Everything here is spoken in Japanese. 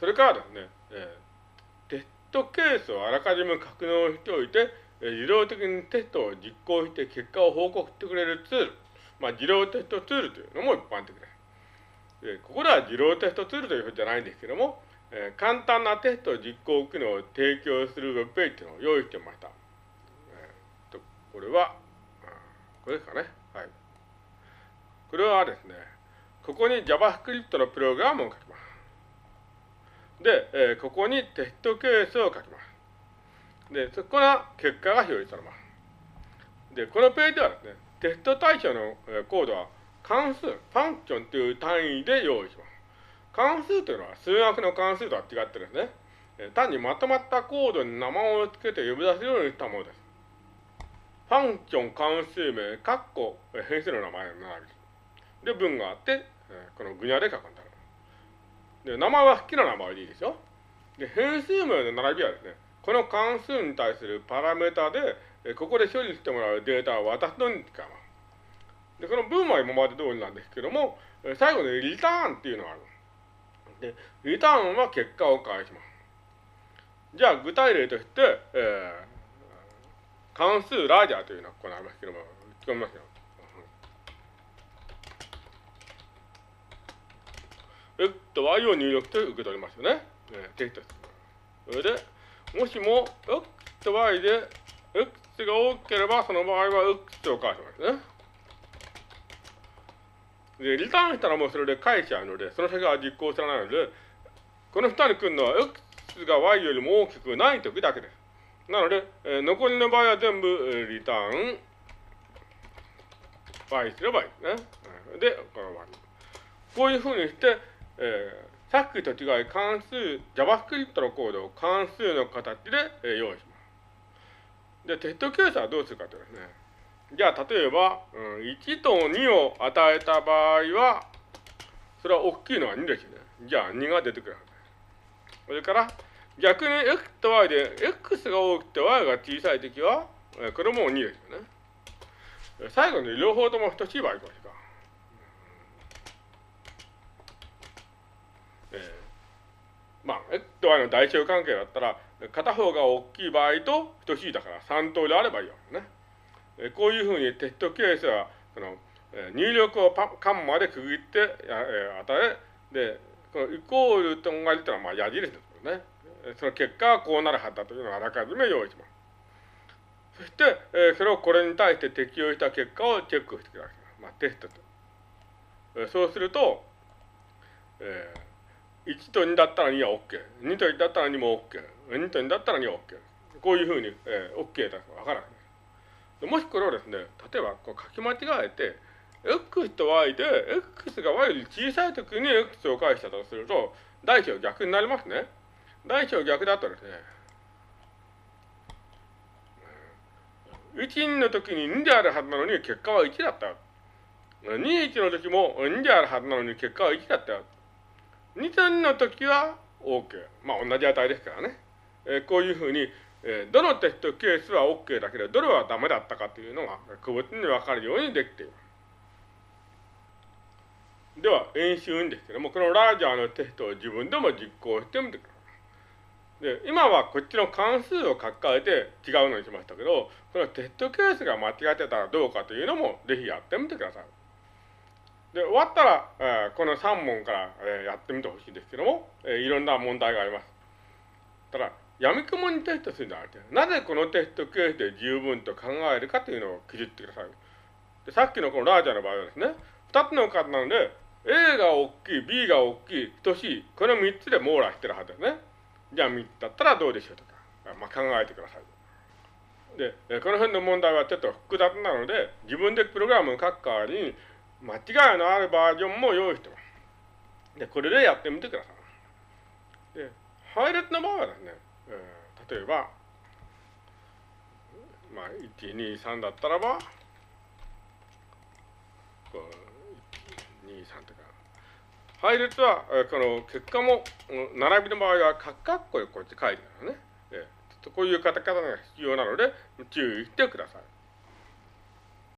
それからですね、えー、テストケースをあらかじめ格納しておいて、えー、自動的にテストを実行して結果を報告してくれるツール、まあ、自動テストツールというのも一般的です。でここでは自動テストツールというふうじゃないんですけども、えー、簡単なテスト実行機能を提供するウェブページというのを用意してました。えー、とこれは、これですかね。はい。これはですね、ここに JavaScript のプログラムを書きます。で、えー、ここにテストケースを書きます。で、そこが結果が表示されます。で、このページではですね、テスト対象のコードは関数、ファンクションという単位で用意します。関数というのは数学の関数とは違ってですね、単にまとまったコードに名前を付けて呼び出せるようにしたものです。ファンクション関数名、括弧、変数の名前の並びで、文があって、このグニャで書くんだで、名前は好きな名前でいいですよ。で、変数名の並びはですね、この関数に対するパラメータで、ここで処理してもらうデータを渡すのに使います。で、この文は今まで通りなんですけども、最後にリターンっていうのがある。で、リターンは結果を返します。じゃあ、具体例として、えー、関数ラージャーというのはここにありますけども、聞こえますよ。X と Y を入力して受け取りますよね。えー、テキストそれで、もしも X と Y で X が多ければ、その場合は X を返しますね。で、リターンしたらもうそれで返しちゃうので、その先は実行されないので、この下に来るのは x が y よりも大きくない時だけです。なので、えー、残りの場合は全部、えー、リターン y すればいいですね。で、この場合。こういうふうにして、えー、さっきと違い関数、JavaScript のコードを関数の形で、えー、用意します。で、テストケースはどうするかというとですね、じゃあ、例えば、うん、1と2を与えた場合は、それは大きいのは2ですよね。じゃあ、2が出てくるはずです。それから、逆に x と y で x が大きくて y が小さいときは、これも2ですよね。最後に両方とも等しい場合いきますか。えー、まあ、x と y の代償関係だったら、片方が大きい場合と等しいだから3通りあればいいわけね。えこういうふうにテストケースはその、え入力をパカンマで区切って、え与えでこのイコールと同じというのはまあ矢印ですよね。その結果はこうなるはずだというのをあらかじめ用意します。そして、えそれをこれに対して適用した結果をチェックしてください。まあ、テストと。えそうすると、えー、1と2だったら2は OK。2と1だったら2も OK。2と2だったら2は OK。こういうふうに、えー、OK だとわからない。もしこれをですね、例えばこう書き間違えて、x と y で、x が y より小さい時に x を返したとすると、大小逆になりますね。大小逆だとですね、1の時に2であるはずなのに結果は1だった。2、1の時も2であるはずなのに結果は1だった。2と2の時は OK。まあ同じ値ですからね。えー、こういうふうに、えー、どのテストケースは OK だけど、どれはダメだったかというのが、個別に分かるようにできています。では、演習にですけども、このラージャーのテストを自分でも実行してみてください。で、今はこっちの関数を書き換えて違うのにしましたけど、このテストケースが間違ってたらどうかというのも、ぜひやってみてください。で、終わったら、えー、この3問から、えー、やってみてほしいですけども、えー、いろんな問題があります。ただ、やみくもにテストするんじゃなくて、なぜこのテストケースで十分と考えるかというのを記述ってください。でさっきのこのラージャーの場合はですね、二つの数なので、A が大きい、B が大きい、等しい、この三つで網羅してるはずですね。じゃあ三つだったらどうでしょうとか、まあ、考えてください。で、この辺の問題はちょっと複雑なので、自分でプログラムを書く代わりに、間違いのあるバージョンも用意してます。で、これでやってみてください。で、配列の場合はですね、例えば、まあ、123だったらば、こう23とか。配列は、この結果も、並びの場合は、カッコでこうやって書いてあるね。えこういうカタカナが必要なので、注意してください。